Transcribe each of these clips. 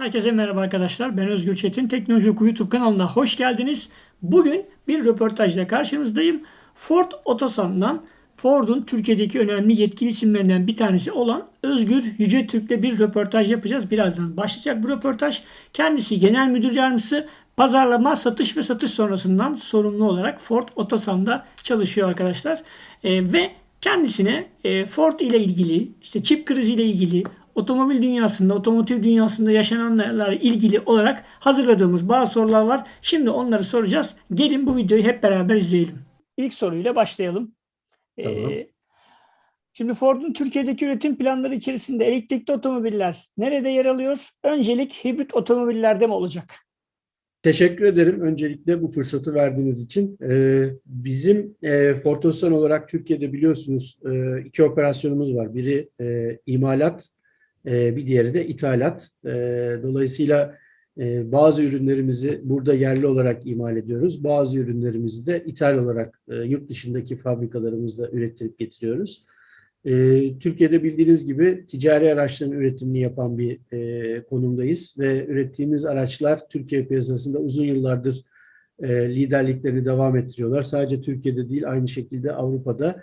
Herkese merhaba arkadaşlar. Ben Özgür Çetin. Teknoloji Oku YouTube kanalına hoş geldiniz. Bugün bir röportajla karşınızdayım. Ford Otosan'dan Ford'un Türkiye'deki önemli yetkili isimlerinden bir tanesi olan Özgür Yüce Türk'le bir röportaj yapacağız. Birazdan başlayacak bu röportaj. Kendisi genel müdür yardımcısı pazarlama, satış ve satış sonrasından sorumlu olarak Ford Otosan'da çalışıyor arkadaşlar. Ee, ve kendisine e, Ford ile ilgili, işte çip krizi ile ilgili, otomobil dünyasında, otomotiv dünyasında yaşananlarla ilgili olarak hazırladığımız bazı sorular var. Şimdi onları soracağız. Gelin bu videoyu hep beraber izleyelim. İlk soruyla başlayalım. Tamam. Ee, şimdi Ford'un Türkiye'deki üretim planları içerisinde elektrikli otomobiller nerede yer alıyor? Öncelik hibrit otomobillerde mi olacak? Teşekkür ederim öncelikle bu fırsatı verdiğiniz için. Ee, bizim e, Ford Otosan olarak Türkiye'de biliyorsunuz e, iki operasyonumuz var. Biri e, imalat, e, bir diğeri de ithalat. E, dolayısıyla e, bazı ürünlerimizi burada yerli olarak imal ediyoruz. Bazı ürünlerimizi de ithal olarak e, yurt dışındaki fabrikalarımızda ürettirip getiriyoruz. E, Türkiye'de bildiğiniz gibi ticari araçların üretimini yapan bir e, konumdayız ve ürettiğimiz araçlar Türkiye piyasasında uzun yıllardır e, liderliklerini devam ettiriyorlar. Sadece Türkiye'de değil aynı şekilde Avrupa'da.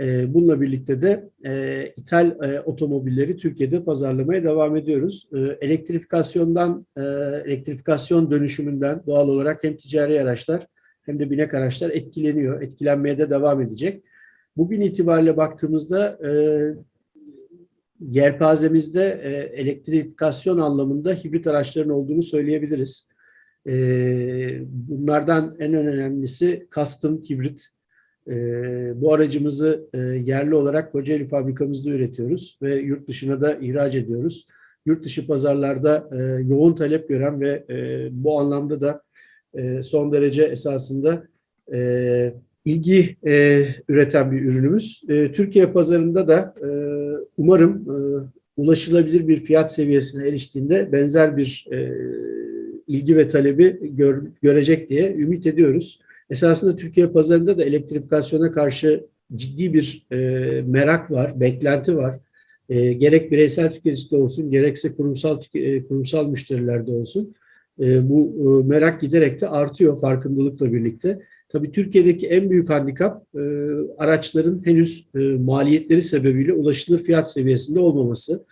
E, bununla birlikte de e, ithal e, otomobilleri Türkiye'de pazarlamaya devam ediyoruz. E, elektrifikasyondan, e, elektrifikasyon dönüşümünden doğal olarak hem ticari araçlar hem de binek araçlar etkileniyor, etkilenmeye de devam edecek. Bugün itibariyle baktığımızda e, yelpazemizde e, elektrifikasyon anlamında hibrit araçların olduğunu söyleyebiliriz. Bunlardan en önemlisi custom hibrit. E, bu aracımızı e, yerli olarak Kocaeli fabrikamızda üretiyoruz ve yurt dışına da ihraç ediyoruz. Yurt dışı pazarlarda e, yoğun talep gören ve e, bu anlamda da e, son derece esasında e, ilgi e, üreten bir ürünümüz. E, Türkiye pazarında da e, umarım e, ulaşılabilir bir fiyat seviyesine eriştiğinde benzer bir e, ilgi ve talebi gör, görecek diye ümit ediyoruz. Esasında Türkiye pazarında da elektrifikasyona karşı ciddi bir e, merak var, beklenti var. E, gerek bireysel tüketicide olsun, gerekse kurumsal e, kurumsal müşterilerde olsun. E, bu e, merak giderek de artıyor farkındalıkla birlikte. Tabii Türkiye'deki en büyük handikap e, araçların henüz e, maliyetleri sebebiyle ulaşılır fiyat seviyesinde olmaması.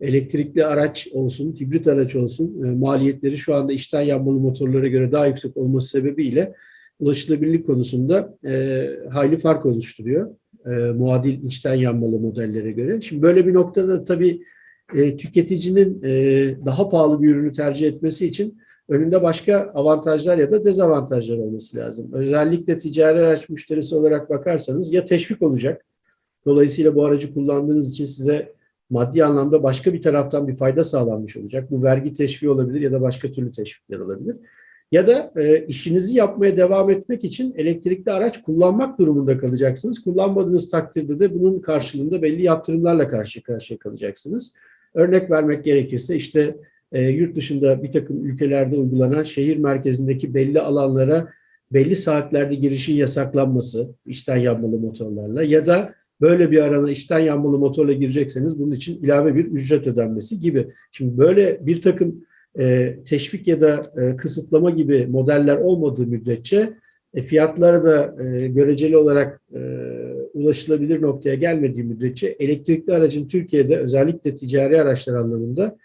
Elektrikli araç olsun, hibrit araç olsun e, maliyetleri şu anda içten yanmalı motorlara göre daha yüksek olması sebebiyle ulaşılabilirlik konusunda e, hayli fark oluşturuyor. E, muadil içten yanmalı modellere göre. Şimdi böyle bir noktada tabii e, tüketicinin e, daha pahalı bir ürünü tercih etmesi için önünde başka avantajlar ya da dezavantajlar olması lazım. Özellikle ticari araç müşterisi olarak bakarsanız ya teşvik olacak. Dolayısıyla bu aracı kullandığınız için size maddi anlamda başka bir taraftan bir fayda sağlanmış olacak. Bu vergi teşviği olabilir ya da başka türlü teşvikler olabilir. Ya da e, işinizi yapmaya devam etmek için elektrikli araç kullanmak durumunda kalacaksınız. Kullanmadığınız takdirde de bunun karşılığında belli yaptırımlarla karşı karşıya kalacaksınız. Örnek vermek gerekirse işte e, yurt dışında bir takım ülkelerde uygulanan şehir merkezindeki belli alanlara belli saatlerde girişin yasaklanması içten yanmalı motorlarla ya da böyle bir arana içten yanmalı motorla girecekseniz bunun için ilave bir ücret ödenmesi gibi. Şimdi böyle bir takım e, teşvik ya da e, kısıtlama gibi modeller olmadığı müddetçe e, fiyatları da göreceli olarak ulaşılabilir noktaya gelmediği müddetçe elektrikli aracın Türkiye'de özellikle ticari araçlar anlamında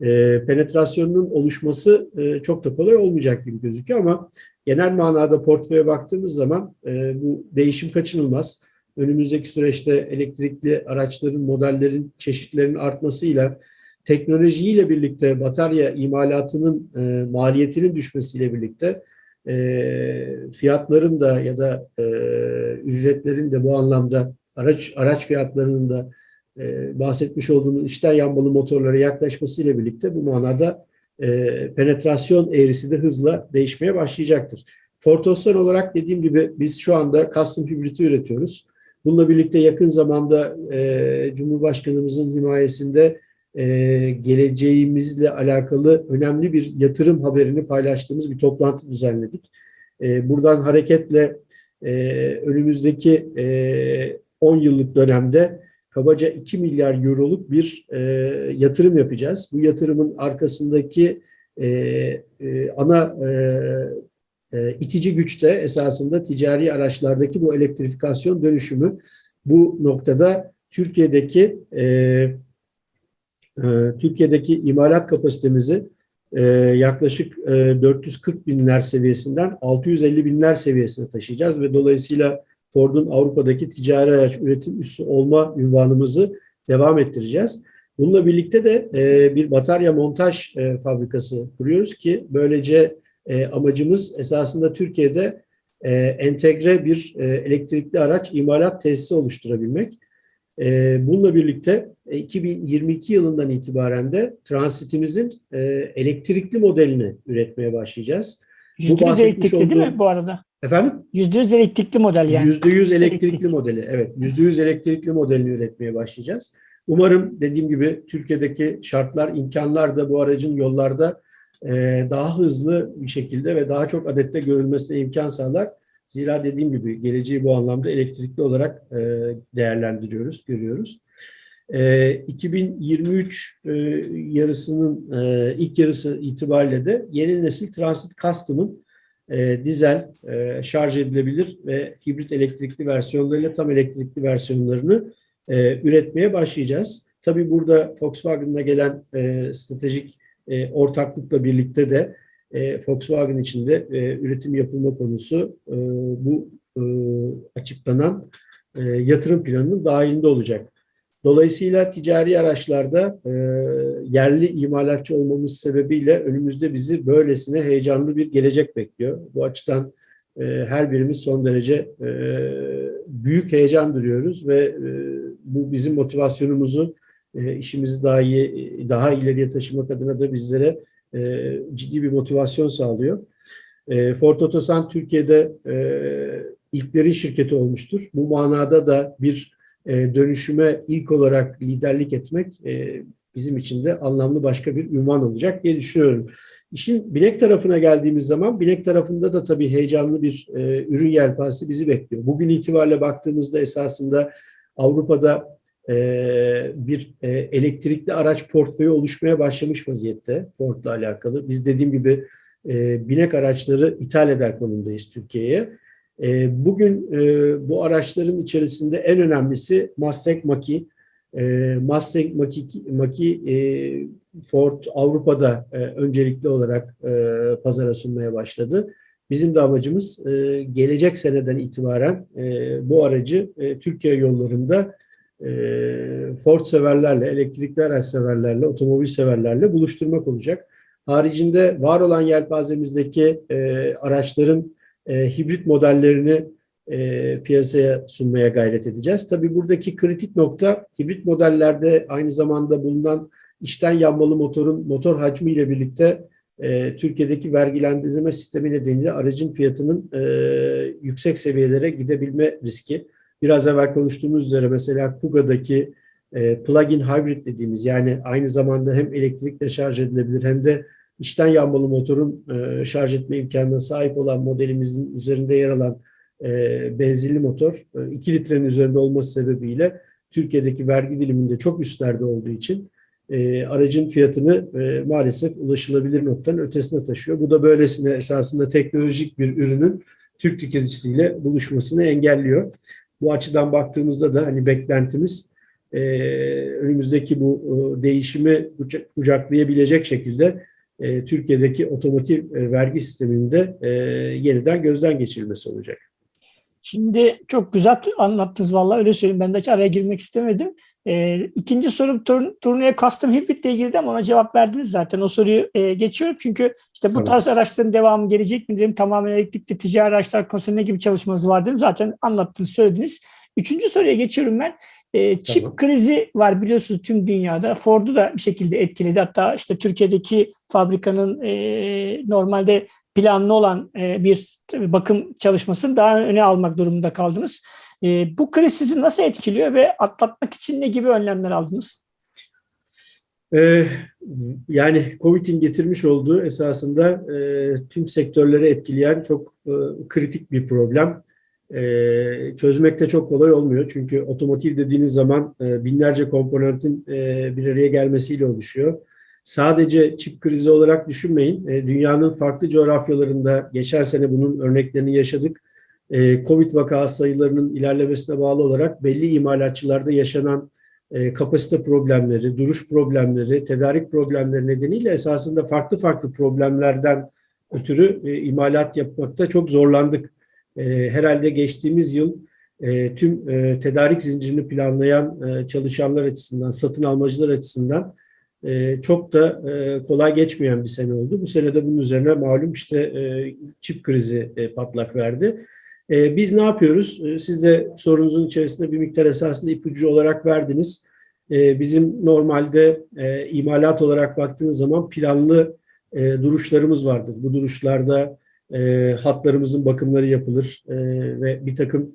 e, penetrasyonunun oluşması çok da kolay olmayacak gibi gözüküyor ama genel manada portföye baktığımız zaman bu değişim kaçınılmaz. Önümüzdeki süreçte elektrikli araçların, modellerin, çeşitlerinin artmasıyla teknolojiyle birlikte batarya imalatının e, maliyetinin düşmesiyle birlikte e, fiyatların da ya da e, ücretlerin de bu anlamda araç araç fiyatlarının da e, bahsetmiş olduğumuz içten yanmalı motorlara yaklaşmasıyla birlikte bu manada e, penetrasyon eğrisi de hızla değişmeye başlayacaktır. Fortossan olarak dediğim gibi biz şu anda custom hibriti üretiyoruz. Bununla birlikte yakın zamanda e, Cumhurbaşkanımızın himayesinde e, geleceğimizle alakalı önemli bir yatırım haberini paylaştığımız bir toplantı düzenledik. E, buradan hareketle e, önümüzdeki e, 10 yıllık dönemde kabaca 2 milyar euroluk bir e, yatırım yapacağız. Bu yatırımın arkasındaki e, e, ana e, e, itici güçte esasında ticari araçlardaki bu elektrifikasyon dönüşümü. Bu noktada Türkiye'deki e, Türkiye'deki imalat kapasitemizi e, yaklaşık e, 440 binler seviyesinden 650 binler seviyesine taşıyacağız ve dolayısıyla Ford'un Avrupa'daki ticari araç üretim üssü olma ünvanımızı devam ettireceğiz. Bununla birlikte de e, bir batarya montaj e, fabrikası kuruyoruz ki böylece e, amacımız esasında Türkiye'de e, entegre bir e, elektrikli araç imalat tesisi oluşturabilmek. E, bununla birlikte e, 2022 yılından itibaren de transitimizin e, elektrikli modelini üretmeye başlayacağız. %100 bahsetmiş elektrikli değil olduğum- mi bu arada? Efendim? %100 elektrikli model yani. %100 elektrikli Elektrik. modeli. Evet, %100 elektrikli modelini üretmeye başlayacağız. Umarım dediğim gibi Türkiye'deki şartlar, imkanlar da bu aracın yollarda e, daha hızlı bir şekilde ve daha çok adette görülmesine imkan sağlar. Zira dediğim gibi geleceği bu anlamda elektrikli olarak e, değerlendiriyoruz, görüyoruz. E, 2023 e, yarısının e, ilk yarısı itibariyle de yeni nesil Transit Custom'ın e, dizel, e, şarj edilebilir ve hibrit elektrikli versiyonlarıyla tam elektrikli versiyonlarını e, üretmeye başlayacağız. Tabii burada Volkswagen'la gelen e, stratejik e, ortaklıkla birlikte de e, Volkswagen içinde e, üretim yapılma konusu e, bu e, açıklanan e, yatırım planının dahilinde olacak. Dolayısıyla ticari araçlarda e, yerli imalatçı olmamız sebebiyle önümüzde bizi böylesine heyecanlı bir gelecek bekliyor. Bu açıdan e, her birimiz son derece e, büyük heyecan duyuyoruz ve e, bu bizim motivasyonumuzu e, işimizi daha iyi, daha ileriye taşımak adına da bizlere e, ciddi bir motivasyon sağlıyor. E, Ford Otosan Türkiye'de e, ilklerin şirketi olmuştur. Bu manada da bir e, dönüşüme ilk olarak liderlik etmek e, bizim için de anlamlı başka bir ünvan olacak diye düşünüyorum. İşin bilek tarafına geldiğimiz zaman bilek tarafında da tabii heyecanlı bir e, ürün yelpazesi bizi bekliyor. Bugün itibariyle baktığımızda esasında Avrupa'da e, bir e, elektrikli araç portföyü oluşmaya başlamış vaziyette Ford'la alakalı. Biz dediğim gibi e, binek araçları ithal eder konumdayız Türkiye'ye. E, bugün bu araçların içerisinde en önemlisi Mustang Mach-E. Mustang Mach-E, Ford Avrupa'da öncelikli olarak e, pazara sunmaya başladı. Bizim de amacımız gelecek seneden itibaren bu aracı Türkiye yollarında Ford severlerle, elektrikli araç severlerle, otomobil severlerle buluşturmak olacak. Haricinde var olan yelpazemizdeki e, araçların e, hibrit modellerini e, piyasaya sunmaya gayret edeceğiz. Tabii buradaki kritik nokta hibrit modellerde aynı zamanda bulunan içten yanmalı motorun motor hacmi ile birlikte e, Türkiye'deki vergilendirme sistemi nedeniyle aracın fiyatının e, yüksek seviyelere gidebilme riski. Biraz evvel konuştuğumuz üzere mesela Kuga'daki e, plug-in hybrid dediğimiz yani aynı zamanda hem elektrikle şarj edilebilir hem de içten yanmalı motorun e, şarj etme imkanına sahip olan modelimizin üzerinde yer alan e, benzinli motor e, 2 litrenin üzerinde olması sebebiyle Türkiye'deki vergi diliminde çok üstlerde olduğu için e, aracın fiyatını e, maalesef ulaşılabilir noktanın ötesine taşıyor. Bu da böylesine esasında teknolojik bir ürünün Türk tüketicisiyle buluşmasını engelliyor. Bu açıdan baktığımızda da hani beklentimiz e, önümüzdeki bu e, değişimi kucak- kucaklayabilecek şekilde e, Türkiye'deki otomotiv e, vergi sisteminde e, yeniden gözden geçirilmesi olacak. Şimdi çok güzel anlattınız vallahi öyle söyleyeyim. Ben de hiç araya girmek istemedim. Ee, ikinci sorum tur, turneye custom hibrit ile ilgili ama ona cevap verdiniz zaten. O soruyu e, geçiyorum çünkü işte bu tarz araçların devamı gelecek mi dedim. Tamamen elektrikli ticari araçlar konusunda ne gibi çalışmanız var dedim. Zaten anlattınız, söylediniz. Üçüncü soruya geçiyorum ben. E, çip Tamam. krizi var biliyorsunuz tüm dünyada. Ford'u da bir şekilde etkiledi. Hatta işte Türkiye'deki fabrikanın e, normalde planlı olan e, bir bakım çalışmasını daha öne almak durumunda kaldınız. E, bu kriz sizi nasıl etkiliyor ve atlatmak için ne gibi önlemler aldınız? Ee, yani Covid'in getirmiş olduğu esasında e, tüm sektörleri etkileyen çok e, kritik bir problem. e, çözmek çok kolay olmuyor. Çünkü otomotiv dediğiniz zaman e, binlerce komponentin e, bir araya gelmesiyle oluşuyor. Sadece çip krizi olarak düşünmeyin. E, dünyanın farklı coğrafyalarında geçen sene bunun örneklerini yaşadık. E, Covid vaka sayılarının ilerlemesine bağlı olarak belli imalatçılarda yaşanan e, kapasite problemleri, duruş problemleri, tedarik problemleri nedeniyle esasında farklı farklı problemlerden ötürü e, imalat yapmakta çok zorlandık. E, herhalde geçtiğimiz yıl tüm tedarik zincirini planlayan çalışanlar açısından, satın almacılar açısından çok da kolay geçmeyen bir sene oldu. Bu sene de bunun üzerine malum işte çip krizi patlak verdi. E, biz ne yapıyoruz? E, siz de sorunuzun içerisinde bir miktar esasında ipucu olarak verdiniz. E, bizim normalde e, imalat olarak baktığınız zaman planlı e, duruşlarımız vardır. Bu duruşlarda e, hatlarımızın bakımları yapılır ve bir takım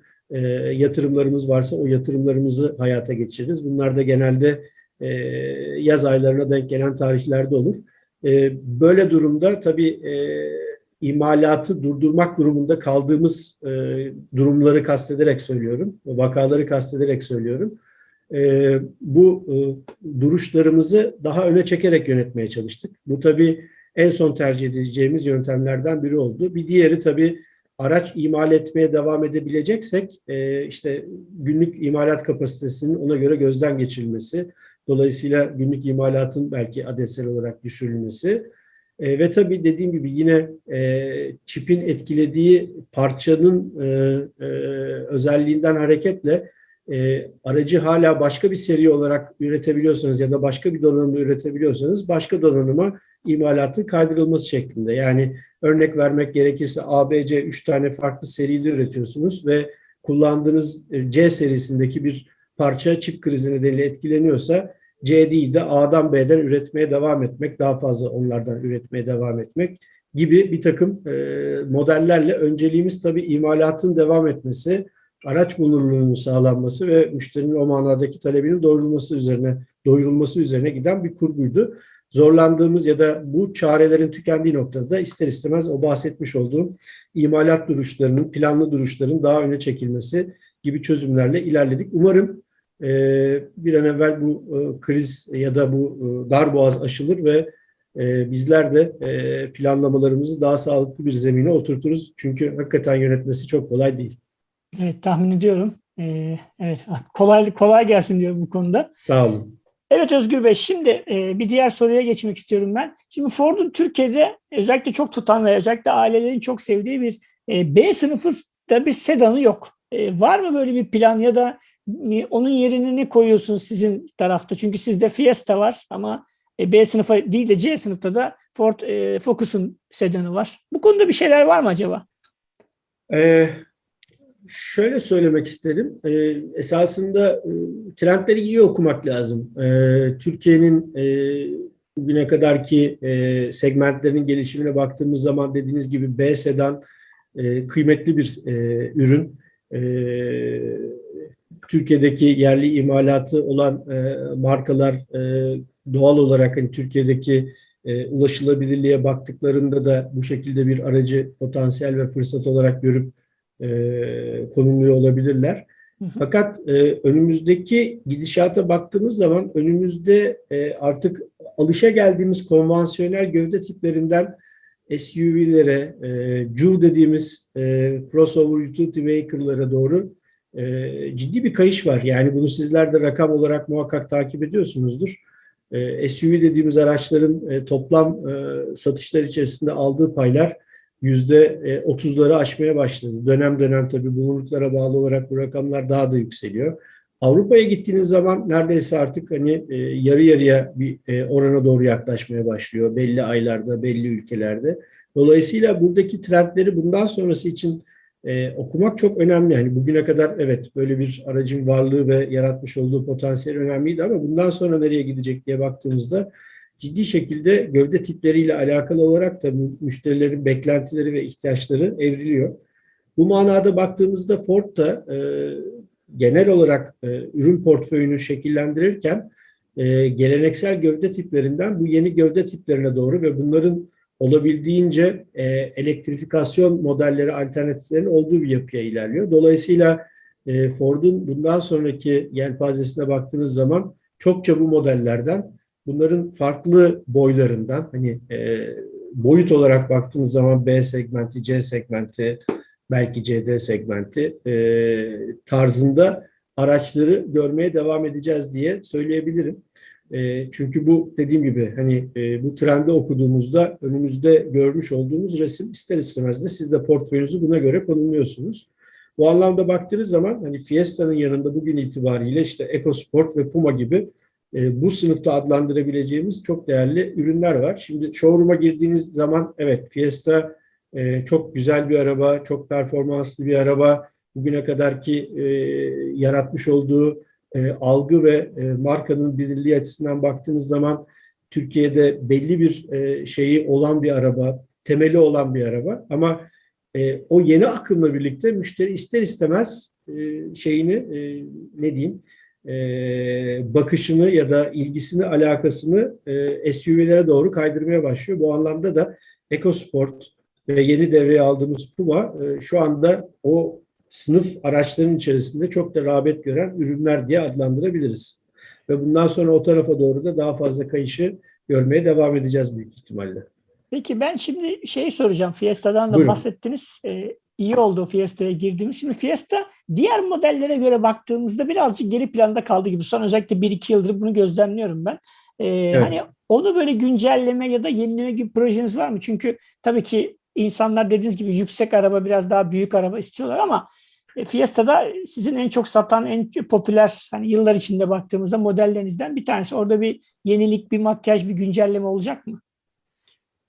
yatırımlarımız varsa o yatırımlarımızı hayata geçiririz. Bunlar da genelde yaz aylarına denk gelen tarihlerde olur. Böyle durumda tabii imalatı durdurmak durumunda kaldığımız e, durumları kastederek söylüyorum, vakaları kastederek söylüyorum. E, bu e, duruşlarımızı daha öne çekerek yönetmeye çalıştık. Bu tabii en son tercih edeceğimiz yöntemlerden biri oldu. Bir diğeri tabii araç imal etmeye devam edebileceksek e, işte günlük imalat kapasitesinin ona göre gözden geçirilmesi, dolayısıyla günlük imalatın belki adetsel olarak düşürülmesi e, ve tabii dediğim gibi yine e, çipin etkilediği parçanın e, e, özelliğinden hareketle e, aracı hala başka bir seri olarak üretebiliyorsanız ya da başka bir donanımda üretebiliyorsanız başka donanıma imalatın kaydırılması şeklinde. Yani örnek vermek gerekirse ABC 3 tane farklı seride üretiyorsunuz ve kullandığınız e, C serisindeki bir parça çip krizi nedeniyle etkileniyorsa C değil de A'dan B'den üretmeye devam etmek, daha fazla onlardan üretmeye devam etmek gibi bir takım e, modellerle önceliğimiz tabii imalatın devam etmesi, araç bulunurluğunun sağlanması ve müşterinin o manadaki talebinin doyurulması üzerine doyurulması üzerine giden bir kurguydu. Zorlandığımız ya da bu çarelerin tükendiği noktada da ister istemez o bahsetmiş olduğum imalat duruşlarının, planlı duruşların daha öne çekilmesi gibi çözümlerle ilerledik. Umarım e, bir an evvel bu e, kriz ya da bu e, darboğaz aşılır ve e, bizler de e, planlamalarımızı daha sağlıklı bir zemine oturturuz. Çünkü hakikaten yönetmesi çok kolay değil. Evet tahmin ediyorum. Ee, evet kolay kolay gelsin diyor bu konuda. Sağ olun. Evet Özgür Bey şimdi e, bir diğer soruya geçmek istiyorum ben. Şimdi Ford'un Türkiye'de özellikle çok tutan ve özellikle ailelerin çok sevdiği bir e, B sınıfı da bir sedanı yok. E, var mı böyle bir plan ya da onun yerine ne koyuyorsunuz sizin tarafta? Çünkü sizde Fiesta var ama e, B sınıfı değil de C sınıfta da Ford e, Focus'un sedanı var. Bu konuda bir şeyler var mı acaba? Ee, şöyle söylemek isterim. Ee, esasında e, trendleri iyi okumak lazım. Ee, Türkiye'nin e, bugüne kadarki e, segmentlerinin gelişimine baktığımız zaman dediğiniz gibi B sedan e, kıymetli bir e, ürün. E, Türkiye'deki yerli imalatı olan e, markalar e, doğal olarak hani Türkiye'deki e, ulaşılabilirliğe baktıklarında da bu şekilde bir aracı potansiyel ve fırsat olarak görüp e, konumluyor olabilirler. Hı hı. Fakat e, önümüzdeki gidişata baktığımız zaman önümüzde e, artık alışa geldiğimiz konvansiyonel gövde tiplerinden SUV'lere, e, CUV dediğimiz e, crossover utility vehicle'lara doğru e, ciddi bir kayış var. Yani bunu sizler de rakam olarak muhakkak takip ediyorsunuzdur. E, SUV dediğimiz araçların e, toplam e, satışlar içerisinde aldığı paylar yüzde otuzları aşmaya başladı. Dönem dönem tabii bulunuklara bağlı olarak bu rakamlar daha da yükseliyor. Avrupa'ya gittiğiniz zaman neredeyse artık hani e, yarı yarıya bir e, orana doğru yaklaşmaya başlıyor belli aylarda, belli ülkelerde. Dolayısıyla buradaki trendleri bundan sonrası için e, okumak çok önemli. Hani bugüne kadar evet böyle bir aracın varlığı ve yaratmış olduğu potansiyel önemliydi ama bundan sonra nereye gidecek diye baktığımızda ciddi şekilde gövde tipleriyle alakalı olarak da müşterilerin beklentileri ve ihtiyaçları evriliyor. Bu manada baktığımızda Ford da e, genel olarak e, ürün portföyünü şekillendirirken e, geleneksel gövde tiplerinden bu yeni gövde tiplerine doğru ve bunların olabildiğince e, elektrifikasyon modelleri, alternatiflerin olduğu bir yapıya ilerliyor. Dolayısıyla e, Ford'un bundan sonraki yelpazesine baktığınız zaman çokça bu modellerden bunların farklı boylarından hani e, boyut olarak baktığınız zaman B segmenti, C segmenti, belki CD segmenti e, tarzında araçları görmeye devam edeceğiz diye söyleyebilirim. E, çünkü bu dediğim gibi hani e, bu trendi okuduğumuzda önümüzde görmüş olduğumuz resim ister istemez de siz de portföyünüzü buna göre konumluyorsunuz. Bu anlamda baktığınız zaman hani Fiesta'nın yanında bugün itibariyle işte EcoSport ve Puma gibi e, bu sınıfta adlandırabileceğimiz çok değerli ürünler var. Şimdi showroom'a girdiğiniz zaman evet Fiesta e, çok güzel bir araba, çok performanslı bir araba. Bugüne kadarki e, yaratmış olduğu e, algı ve e, markanın bilinirliği açısından baktığınız zaman Türkiye'de belli bir e, şeyi olan bir araba, temeli olan bir araba. Ama e, o yeni akımla birlikte müşteri ister istemez e, şeyini e, ne diyeyim e, bakışını ya da ilgisini, alakasını e, SUV'lere doğru kaydırmaya başlıyor. Bu anlamda da EcoSport ve yeni devreye aldığımız Puma e, şu anda o sınıf araçların içerisinde çok da rağbet gören ürünler diye adlandırabiliriz. Ve bundan sonra o tarafa doğru da daha fazla kayışı görmeye devam edeceğiz büyük ihtimalle. Peki ben şimdi şey soracağım. Fiesta'dan da Buyurun. bahsettiniz. Ee, iyi oldu Fiesta'ya girdiğimiz. Şimdi Fiesta diğer modellere göre baktığımızda birazcık geri planda kaldı gibi. Son özellikle 1-2 yıldır bunu gözlemliyorum ben. Ee, Hani onu böyle güncelleme ya da yenileme gibi projeniz var mı? Çünkü tabii ki insanlar dediğiniz gibi yüksek araba biraz daha büyük araba istiyorlar ama e, Fiesta'da sizin en çok satan, en popüler hani yıllar içinde baktığımızda modellerinizden bir tanesi. Orada bir yenilik, bir makyaj, bir güncelleme olacak mı?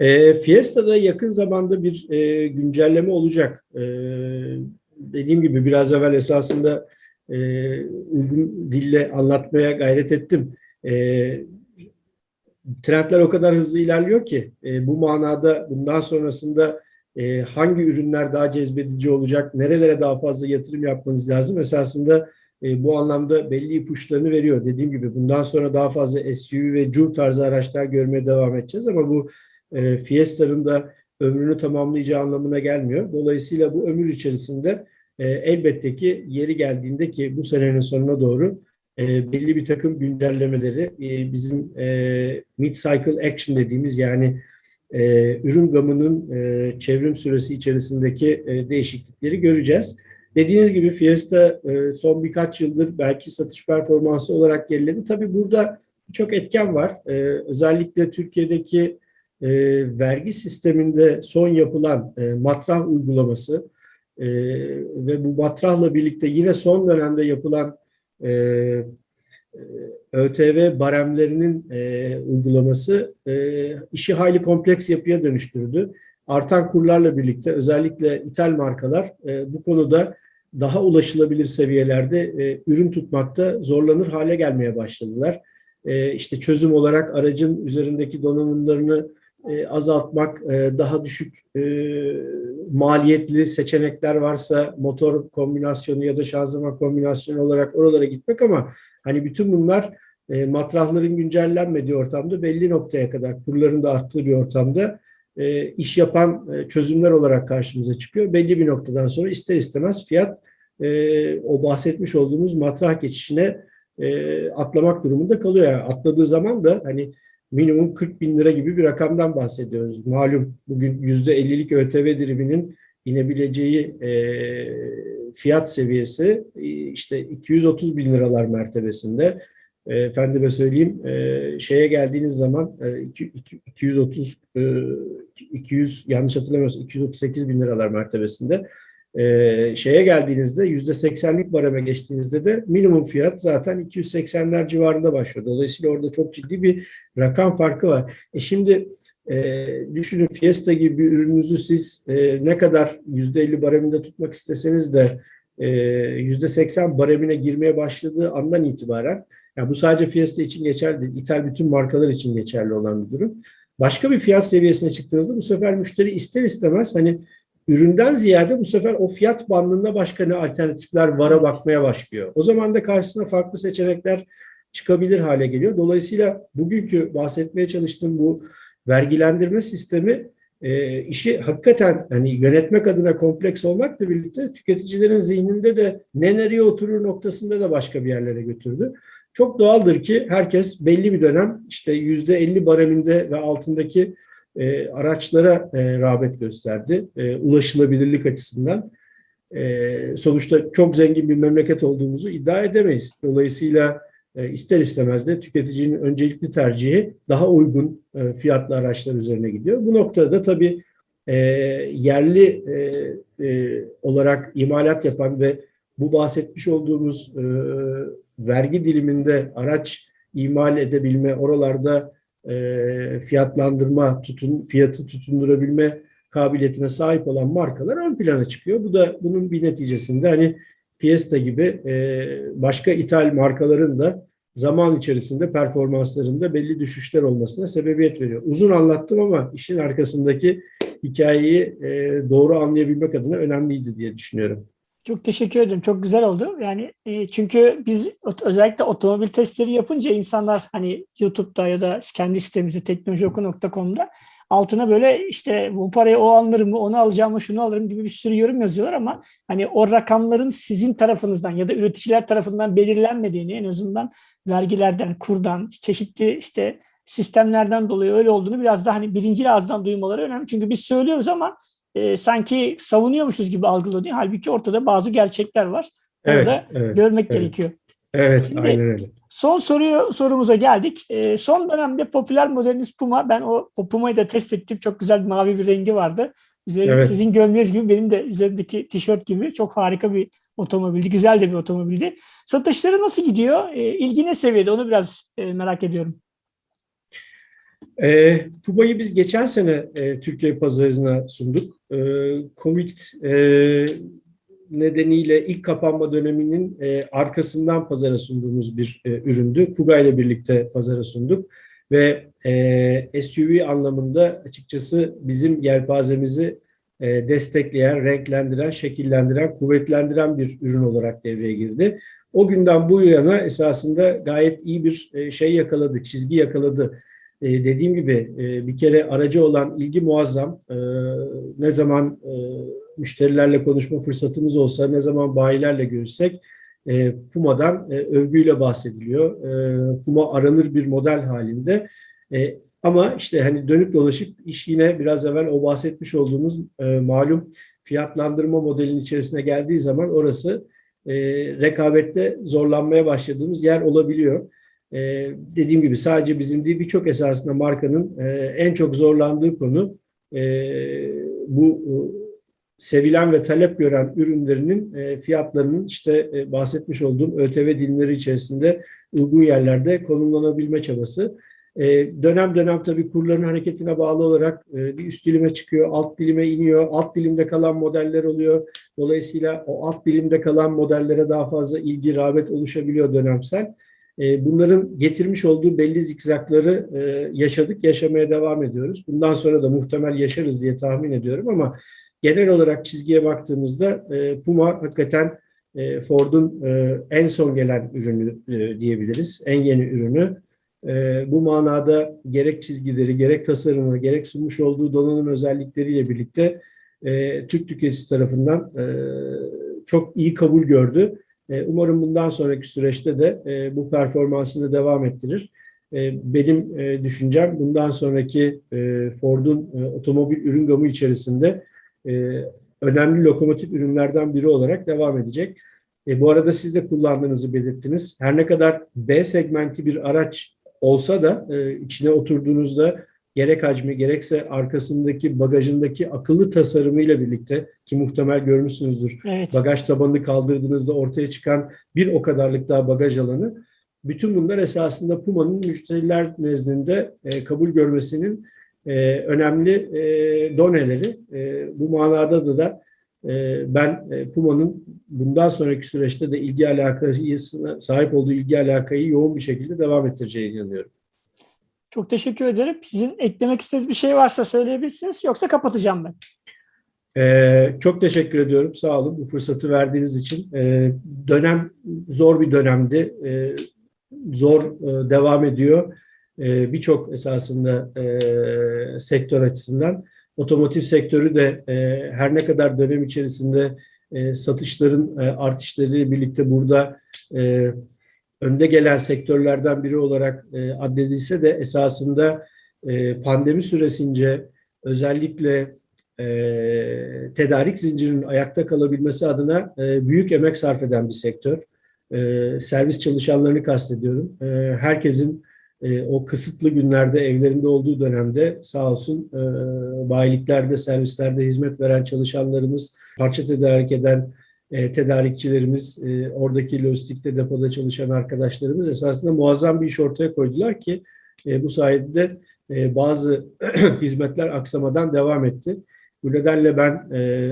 E, Fiesta'da yakın zamanda bir e, güncelleme olacak. E, dediğim gibi biraz evvel esasında e, uygun dille anlatmaya gayret ettim. E, trendler o kadar hızlı ilerliyor ki e, bu manada bundan sonrasında e, hangi ürünler daha cezbedici olacak, nerelere daha fazla yatırım yapmanız lazım esasında e, bu anlamda belli ipuçlarını veriyor. Dediğim gibi bundan sonra daha fazla SUV ve CUV tarzı araçlar görmeye devam edeceğiz ama bu e, Fiesta'nın da ömrünü tamamlayacağı anlamına gelmiyor. Dolayısıyla bu ömür içerisinde e, elbette ki yeri geldiğinde ki bu senenin sonuna doğru e, belli bir takım güncellemeleri e, bizim e, mid-cycle action dediğimiz yani e, ürün gamının e, çevrim süresi içerisindeki e, değişiklikleri göreceğiz. Dediğiniz gibi Fiesta e, son birkaç yıldır belki satış performansı olarak geriledi. Tabii burada çok etken var. E, özellikle Türkiye'deki e, vergi sisteminde son yapılan e, matrah uygulaması e, ve bu matrahla birlikte yine son dönemde yapılan e, e, ÖTV baremlerinin e, uygulaması e, işi hayli kompleks yapıya dönüştürdü. Artan kurlarla birlikte özellikle ithal markalar e, bu konuda daha ulaşılabilir seviyelerde e, ürün tutmakta zorlanır hale gelmeye başladılar. E, işte çözüm olarak aracın üzerindeki donanımlarını e, azaltmak, e, daha düşük e, maliyetli seçenekler varsa motor kombinasyonu ya da şanzıman kombinasyonu olarak oralara gitmek ama hani bütün bunlar e, matrahların güncellenmediği ortamda belli noktaya kadar kurların da arttığı bir ortamda e, iş yapan e, çözümler olarak karşımıza çıkıyor. Belli bir noktadan sonra ister istemez fiyat e, o bahsetmiş olduğumuz matrah geçişine e, atlamak durumunda kalıyor. Yani atladığı zaman da hani minimum 40 bin lira gibi bir rakamdan bahsediyoruz. Malum bugün %50'lik ÖTV diriminin inebileceği e, fiyat seviyesi e, işte 230 bin liralar mertebesinde. E, efendime söyleyeyim e, şeye geldiğiniz zaman e, iki- iki- 230 e, 200 yanlış hatırlamıyorsam 238 bin liralar mertebesinde. E, şeye geldiğinizde %80'lik bareme geçtiğinizde de minimum fiyat zaten 280'ler civarında başlıyor. Dolayısıyla orada çok ciddi bir rakam farkı var. E şimdi e, düşünün Fiesta gibi bir ürününüzü siz e, ne kadar %50 bareminde tutmak isteseniz de e, %80 baremine girmeye başladığı andan itibaren yani bu sadece Fiesta için geçerli değil, ithal bütün markalar için geçerli olan bir durum. Başka bir fiyat seviyesine çıktığınızda bu sefer müşteri ister istemez hani üründen ziyade bu sefer o fiyat bandında başka ne alternatifler vara bakmaya başlıyor. O zaman da karşısına farklı seçenekler çıkabilir hale geliyor. Dolayısıyla bugünkü bahsetmeye çalıştığım bu vergilendirme sistemi e, işi hakikaten hani yönetmek adına kompleks olmakla birlikte tüketicilerin zihninde de ne nereye oturur noktasında da başka bir yerlere götürdü. Çok doğaldır ki herkes belli bir dönem işte yüzde 50 bareminde ve altındaki e, araçlara e, rağbet gösterdi. E, ulaşılabilirlik açısından. E, sonuçta çok zengin bir memleket olduğumuzu iddia edemeyiz. Dolayısıyla e, ister istemez de tüketicinin öncelikli tercihi daha uygun e, fiyatlı araçlar üzerine gidiyor. Bu noktada da tabii e, yerli e, e, olarak imalat yapan ve bu bahsetmiş olduğumuz e, vergi diliminde araç imal edebilme, oralarda e, fiyatlandırma, tutun, fiyatı tutundurabilme kabiliyetine sahip olan markalar ön plana çıkıyor. Bu da bunun bir neticesinde hani Fiesta gibi e, başka ithal markaların da zaman içerisinde performanslarında belli düşüşler olmasına sebebiyet veriyor. Uzun anlattım ama işin arkasındaki hikayeyi e, doğru anlayabilmek adına önemliydi diye düşünüyorum. Çok teşekkür ederim. Çok güzel oldu. Yani e, çünkü biz özellikle otomobil testleri yapınca insanlar hani YouTube'da ya da kendi sitemizde teknolojioku.com'da altına böyle işte bu parayı o alırım mı, onu alacağım mı, şunu alırım gibi bir sürü yorum yazıyorlar ama hani o rakamların sizin tarafınızdan ya da üreticiler tarafından belirlenmediğini en azından vergilerden, kurdan, çeşitli işte sistemlerden dolayı öyle olduğunu biraz daha hani birinci ağızdan duymaları önemli. Çünkü biz söylüyoruz ama e, sanki savunuyormuşuz gibi algılanıyor. Halbuki ortada bazı gerçekler var. Evet, da evet, görmek evet. gerekiyor. evet, Şimdi- aynen öyle. Son soruyu sorumuza geldik. E, son dönemde popüler modeliniz Puma. Ben o, o Puma'yı da test ettim. Çok güzel bir mavi bir rengi vardı. Üzeri, Evet. Sizin gömleğiniz gibi benim de üzerimdeki tişört gibi çok harika bir otomobildi. Güzel de bir otomobildi. Satışları nasıl gidiyor? E, ilgi ne seviyede? Onu biraz e, merak ediyorum. E, Puma'yı biz geçen sene e, Türkiye pazarına sunduk. E, Covid nedeniyle ilk kapanma döneminin e, arkasından pazara sunduğumuz bir e, üründü. Kuga ile birlikte pazara sunduk ve e, SUV anlamında açıkçası bizim yelpazemizi e, destekleyen, renklendiren, şekillendiren, kuvvetlendiren bir ürün olarak devreye girdi. O günden bu yana esasında gayet iyi bir e, şey yakaladık, çizgi yakaladı. E, dediğim gibi e, bir kere aracı olan ilgi muazzam. E, ne zaman e, müşterilerle konuşma fırsatımız olsa, ne zaman bayilerle görüşsek e, Puma'dan e, övgüyle bahsediliyor. E, Puma aranır bir model halinde. E, ama işte hani dönüp dolaşıp iş yine biraz evvel o bahsetmiş olduğumuz e, malum fiyatlandırma modelinin içerisine geldiği zaman orası e, rekabette zorlanmaya başladığımız yer olabiliyor. Ee, dediğim gibi sadece bizim değil birçok esasında markanın e, en çok zorlandığı konu e, bu e, sevilen ve talep gören ürünlerinin fiyatlarının işte bahsetmiş olduğum ÖTV dilimleri içerisinde uygun yerlerde konumlanabilme çabası. Dönem dönem tabii kurların hareketine bağlı olarak bir üst dilime çıkıyor, alt dilime iniyor, alt dilimde kalan modeller oluyor. Dolayısıyla o alt dilimde kalan modellere daha fazla ilgi, rağbet oluşabiliyor dönemsel. E, bunların getirmiş olduğu belli zikzakları e, yaşadık, yaşamaya devam ediyoruz. Bundan sonra da muhtemel yaşarız diye tahmin ediyorum ama genel olarak çizgiye baktığımızda e, Puma hakikaten Ford'un en son gelen ürünü diyebiliriz, en yeni ürünü. Bu manada gerek çizgileri, gerek tasarımı, gerek sunmuş olduğu donanım özellikleriyle birlikte Türk tüketicisi tarafından çok iyi kabul gördü. E, Umarım bundan sonraki süreçte de e, bu performansını devam ettirir. E, Benim düşüncem bundan sonraki Ford'un otomobil ürün gamı içerisinde önemli lokomotif ürünlerden biri olarak devam edecek. Bu arada siz de kullandığınızı belirttiniz. Her ne kadar B segmenti bir araç olsa da içine oturduğunuzda gerek hacmi gerekse arkasındaki bagajındaki akıllı tasarımıyla birlikte ki muhtemel görmüşsünüzdür Evet. bagaj tabanını kaldırdığınızda ortaya çıkan bir o kadarlık daha bagaj alanı. Bütün bunlar esasında Puma'nın müşteriler nezdinde e, kabul görmesinin e, önemli e, doneleri. E, bu manada da da e, ben e, Puma'nın bundan sonraki süreçte de ilgi alakasına sahip olduğu ilgi alakayı yoğun bir şekilde devam ettireceğine inanıyorum. Çok teşekkür ederim. Sizin eklemek istediğiniz bir şey varsa söyleyebilirsiniz. Yoksa kapatacağım ben. Ee, çok teşekkür ediyorum. Sağ olun bu fırsatı verdiğiniz için. Ee, dönem zor bir dönemdi. Ee, zor e, devam ediyor. Ee, Birçok esasında e, sektör açısından. Otomotiv sektörü de e, her ne kadar dönem içerisinde e, satışların e, artışlarıyla birlikte burada e, önde gelen sektörlerden biri olarak e, addedilse de esasında e, pandemi süresince özellikle e, tedarik zincirinin ayakta kalabilmesi adına e, büyük emek sarf eden bir sektör. E, servis çalışanlarını kastediyorum. E, herkesin e, o kısıtlı günlerde evlerinde olduğu dönemde sağ olsun e, bayiliklerde, servislerde hizmet veren çalışanlarımız, parça tedarik eden e, tedarikçilerimiz, e, oradaki lojistikte depoda çalışan arkadaşlarımız esasında muazzam bir iş ortaya koydular ki e, bu sayede e, bazı hizmetler aksamadan devam etti. Bu nedenle ben e,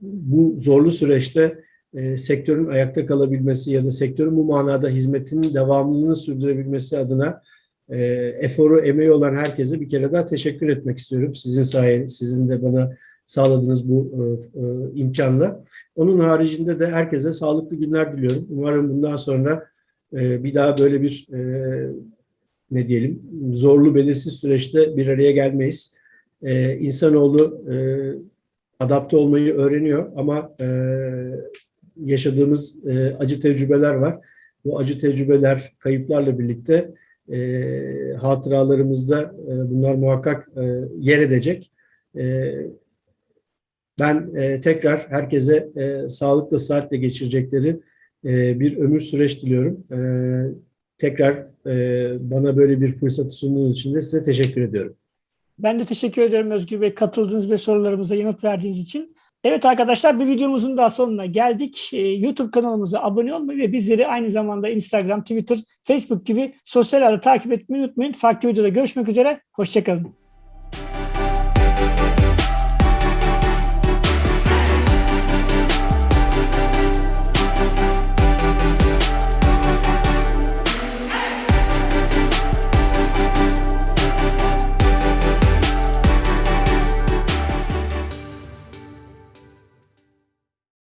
bu zorlu süreçte e, sektörün ayakta kalabilmesi ya da sektörün bu manada hizmetinin devamlılığını sürdürebilmesi adına e, eforu, emeği olan herkese bir kere daha teşekkür etmek istiyorum. Sizin sayeniz, sizin de bana sağladığınız bu e, e, imkanla. Onun haricinde de herkese sağlıklı günler diliyorum. Umarım bundan sonra e, bir daha böyle bir e, ne diyelim zorlu belirsiz süreçte bir araya gelmeyiz. E, insanoğlu e, adapte olmayı öğreniyor ama e, yaşadığımız e, acı tecrübeler var. Bu acı tecrübeler kayıplarla birlikte e, hatıralarımızda e, bunlar muhakkak e, yer edecek. E, ben e, tekrar herkese e, sağlıkla saatle geçirecekleri e, bir ömür süreç diliyorum. E, tekrar e, bana böyle bir fırsatı sunduğunuz için de size teşekkür ediyorum. Ben de teşekkür ederim Özgür Bey katıldığınız ve sorularımıza yanıt verdiğiniz için. Evet arkadaşlar bir videomuzun daha sonuna geldik. Ee, YouTube kanalımıza abone olmayı ve bizleri aynı zamanda Instagram, Twitter, Facebook gibi sosyal ağları takip etmeyi unutmayın. Farklı videoda görüşmek üzere. Hoşçakalın.